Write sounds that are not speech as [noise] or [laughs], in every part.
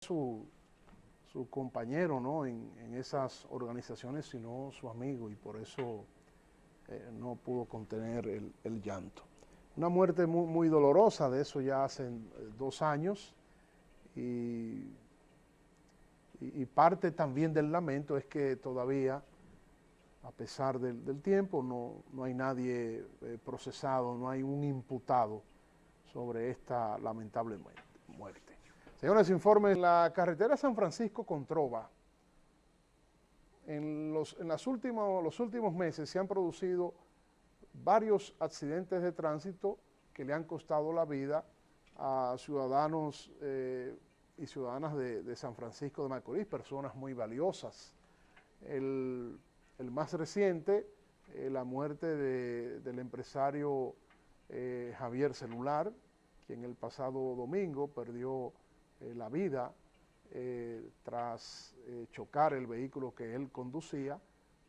su, compañero ¿no? en, esas organizaciones, sino su amigo, y por eso eh, no pudo contener el, llanto. Una muerte muy, dolorosa, de eso ya hace eh, dos años, y, y, parte también del lamento es que todavía, a pesar del, tiempo, no, no, hay nadie eh, procesado, no hay un imputado sobre esta lamentable muerte. Señores, informes, la carretera San Francisco con Trova, en, los, en las últimos, los últimos meses se han producido varios accidentes de tránsito que le han costado la vida a ciudadanos eh, y ciudadanas de, San Francisco de Macorís, personas muy valiosas. El, más reciente, eh, la muerte del empresario eh, Javier Celular, quien el pasado domingo perdió eh, la vida eh, tras chocar el vehículo que él conducía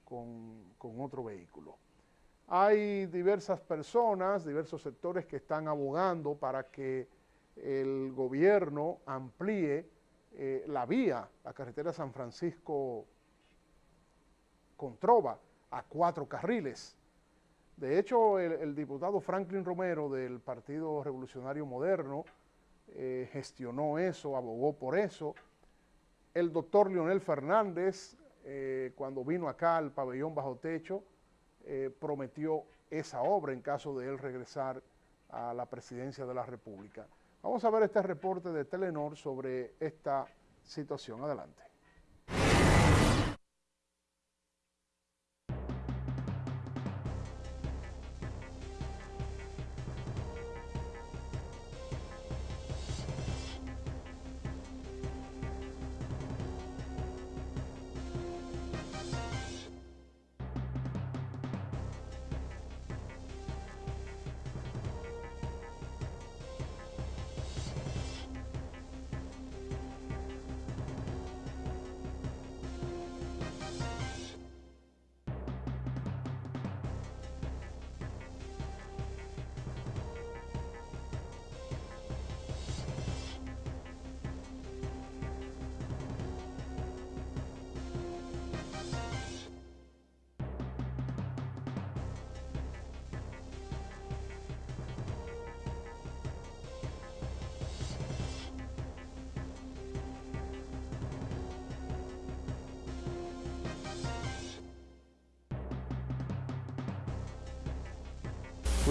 con, otro vehículo. Hay diversas personas, diversos sectores que están abogando para que el gobierno amplíe la vía, la carretera San Francisco con Trova, a cuatro carriles. De hecho, el, diputado Franklin Romero del Partido Revolucionario Moderno eh, gestionó eso, abogó por eso. El doctor Leonel Fernández, eh, cuando vino acá al pabellón bajo techo, eh, prometió esa obra en caso de él regresar a la presidencia de la República. Vamos a ver este reporte de Telenor sobre esta situación. Adelante.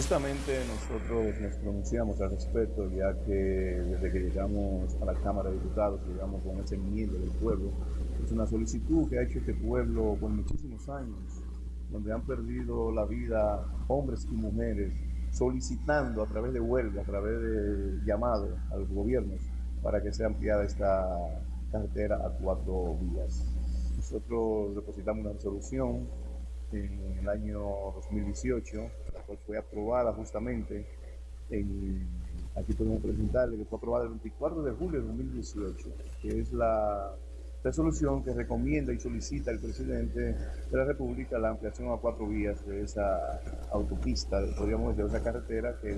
Justamente nosotros nos pronunciamos al respecto, ya que desde que llegamos a la Cámara de Diputados, llegamos con ese enmienda del pueblo, es una solicitud que ha hecho este pueblo por muchísimos años, donde han perdido la vida hombres y mujeres, solicitando a través de huelga, a través de llamados a los gobiernos, para que sea ampliada esta carretera a cuatro vías. Nosotros depositamos una resolución en el año 2018 fue aprobada justamente, en, aquí podemos presentarle que fue aprobada el 24 de julio de 2018, que es la resolución que recomienda y solicita al presidente de la República la ampliación a cuatro vías de esa autopista, podríamos decir, de esa carretera, que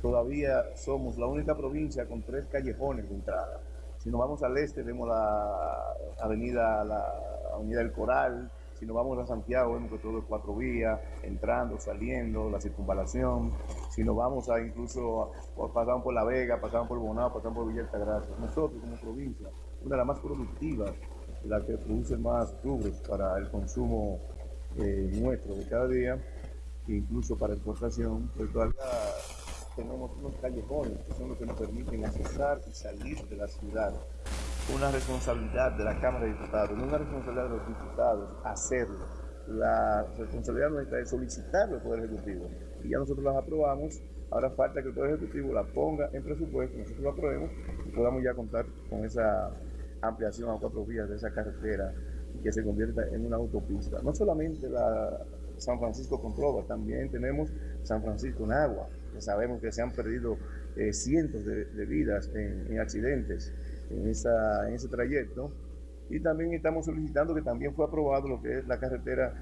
todavía somos la única provincia con tres callejones de entrada. Si nos vamos al este, vemos la avenida, la avenida del Coral, si nos vamos a Santiago, vemos que todo es cuatro vías, entrando, saliendo, la circunvalación. Si nos vamos a incluso, pasamos por La Vega, pasamos por Bonao, pasamos por Villa Altagracia. Nosotros como provincia, una de las más productivas, la que produce más rubros para el consumo eh, nuestro de cada día, incluso para exportación, pues todavía tenemos unos callejones que son los que nos permiten accesar y salir de la ciudad una responsabilidad de la Cámara de Diputados, no una responsabilidad de los diputados hacerlo. La responsabilidad nuestra es solicitarlo al Poder Ejecutivo. Y ya nosotros las aprobamos, ahora falta que el Poder Ejecutivo la ponga en presupuesto, nosotros lo aprobemos y podamos ya contar con esa ampliación a cuatro vías de esa carretera que se convierta en una autopista. No solamente la San Francisco con Trova, también tenemos San Francisco en agua, que sabemos que se han perdido eh, cientos de, vidas en accidentes en, ese trayecto. Y también estamos solicitando que también fue aprobado lo que es la carretera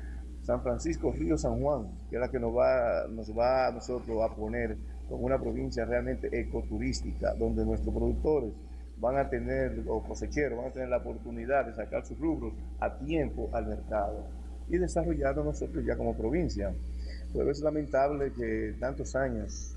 San Francisco Río San Juan, que es la que nos va, nos va a nosotros a poner como una provincia realmente ecoturística, donde nuestros productores van a tener, los cosecheros van a tener la oportunidad de sacar sus rubros a tiempo al mercado y desarrollarlo nosotros ya como provincia. Pero es lamentable que tantos años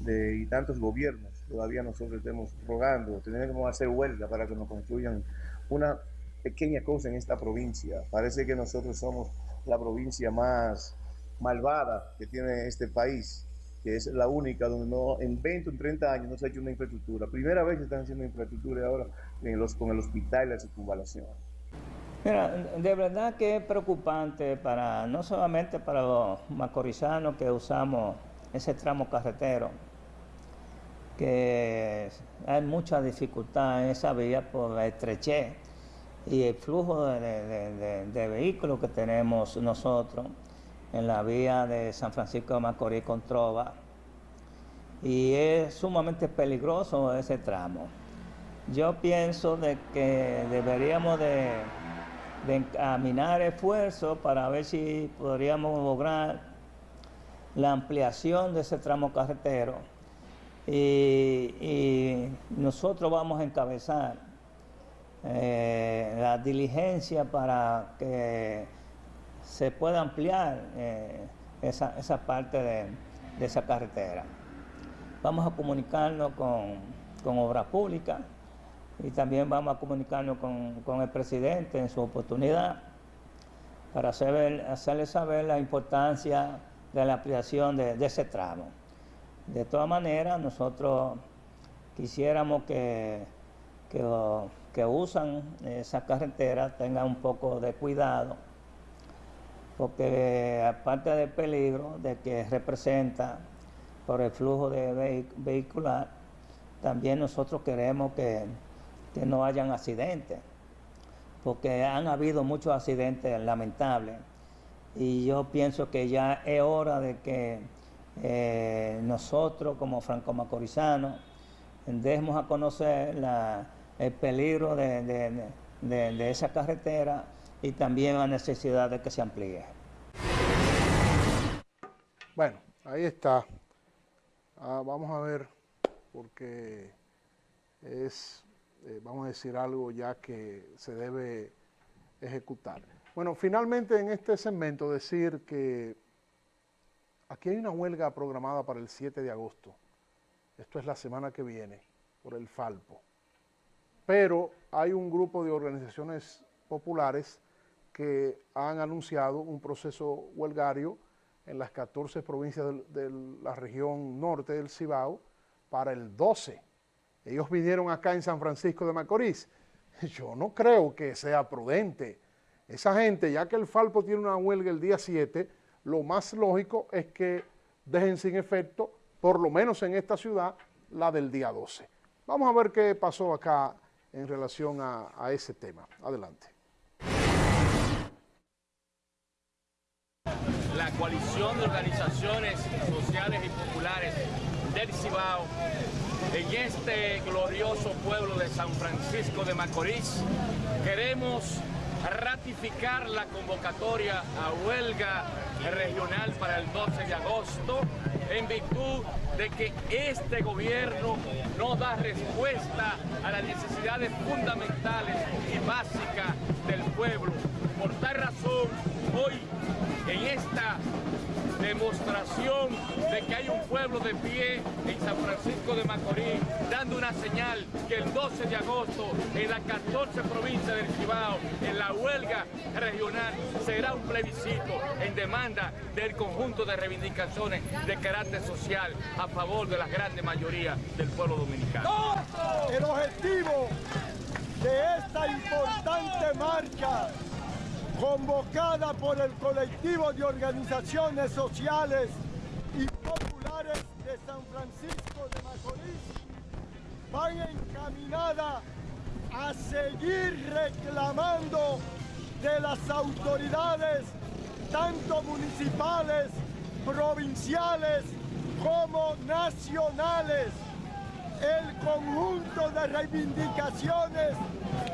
de, y tantos gobiernos todavía nosotros estemos rogando, tenemos que hacer huelga para que nos construyan una pequeña cosa en esta provincia. Parece que nosotros somos la provincia más malvada que tiene este país, que es la única donde no, en 20 o 30 años no se ha hecho una infraestructura. Primera vez que están haciendo infraestructura ahora con el hospital y la circunvalación. Mira, de verdad que es preocupante para no solamente para los macorizanos que usamos ese tramo carretero, que hay mucha dificultad en esa vía por la estrechez y el flujo de, vehículos que tenemos nosotros en la vía de San Francisco de Macorís con Trova y es sumamente peligroso ese tramo. Yo pienso de que deberíamos de, encaminar esfuerzos para ver si podríamos lograr la ampliación de ese tramo carretero y nosotros vamos a encabezar eh, la diligencia para que se pueda ampliar eh, esa, parte de, esa carretera. Vamos a comunicarnos con, con Obra Pública y también vamos a comunicarnos con, el presidente en su oportunidad para hacerle saber la importancia de la ampliación de, ese tramo. De todas maneras, nosotros quisiéramos que, que que usan esa carretera tengan un poco de cuidado, porque aparte del peligro de que representa por el flujo de vehicular, también nosotros queremos que, no hayan accidentes, porque han habido muchos accidentes lamentables. Y yo pienso que ya es hora de que eh, nosotros como franco-macorizanos demos a conocer el peligro de, esa carretera y también la necesidad de que se amplíe. Bueno, ahí está. Ah, vamos a ver, porque es, eh, vamos a decir algo ya que se debe ejecutar. Bueno, finalmente en este segmento decir que aquí hay una huelga programada para el 7 de agosto. Esto es la semana que viene, por el Falpo pero hay un grupo de organizaciones populares que han anunciado un proceso huelgario en las 14 provincias de, la región norte del Cibao para el 12. Ellos vinieron acá en San Francisco de Macorís. [laughs] Yo no creo que sea prudente. Esa gente, ya que el Falpo tiene una huelga el día 7, lo más lógico es que dejen sin efecto, por lo menos en esta ciudad, la del día 12. Vamos a ver qué pasó acá en relación a, ese tema. Adelante. La coalición de organizaciones sociales y populares del Cibao en este glorioso pueblo de San Francisco de Macorís queremos ratificar la convocatoria a huelga regional para el 12 de agosto en virtud de que este gobierno no da respuesta a las necesidades fundamentales y básicas del pueblo. Por tal razón, hoy en esta demostración de que hay un pueblo de pie en San Francisco de Macorís, dando una señal que el 12 de agosto en las 14 provincias del Cibao, en la huelga regional, será un plebiscito en demanda del conjunto de reivindicaciones de carácter social a favor de la grande mayoría del pueblo dominicano. El objetivo de esta importante marcha convocada por el colectivo de organizaciones sociales y populares de San Francisco de Macorís, van encaminada a seguir reclamando de las autoridades, tanto municipales, provinciales como nacionales, el conjunto de reivindicaciones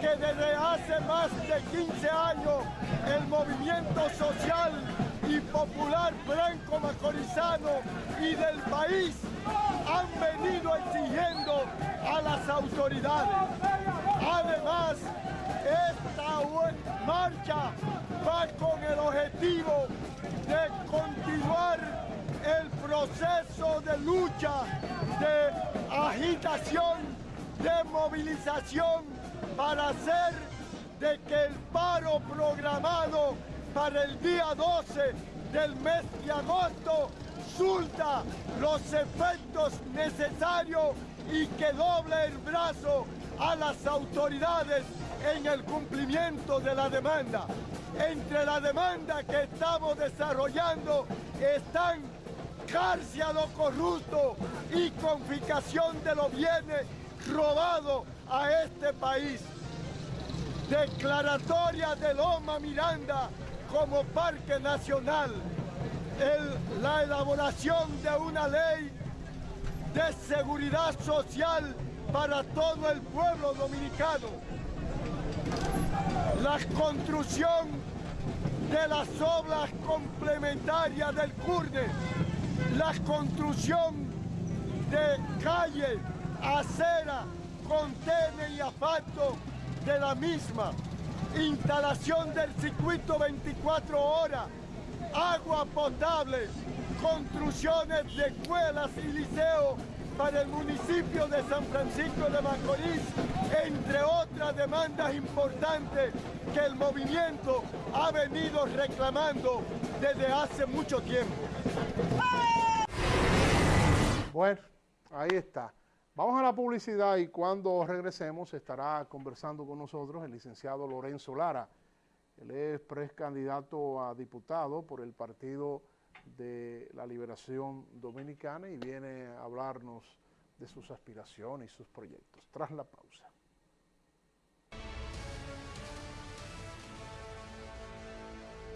que desde hace más de 15 años el movimiento social y popular blanco macorizano y del país han venido exigiendo a las autoridades. Además, esta marcha va con el objetivo de continuar el proceso de lucha, de de movilización para hacer de que el paro programado para el día 12 del mes de agosto surta los efectos necesarios y que doble el brazo a las autoridades en el cumplimiento de la demanda. Entre la demanda que estamos desarrollando están cárcel a lo corrupto y confiscación de los bienes robados a este país. Declaratoria de Loma Miranda como Parque Nacional. la elaboración de una ley de seguridad social para todo el pueblo dominicano. La construcción de las obras complementarias del CURNE. La construcción de calle, acera, contene y asfalto de la misma, instalación del circuito 24 horas, agua potable, construcciones de escuelas y liceos para el municipio de San Francisco de Macorís, entre otras demandas importantes que el movimiento ha venido reclamando desde hace mucho tiempo. Bueno, ahí está. Vamos a la publicidad y cuando regresemos estará conversando con nosotros el licenciado Lorenzo Lara. Él es precandidato a diputado por el Partido de la Liberación Dominicana y viene a hablarnos de sus aspiraciones y sus proyectos. Tras la pausa.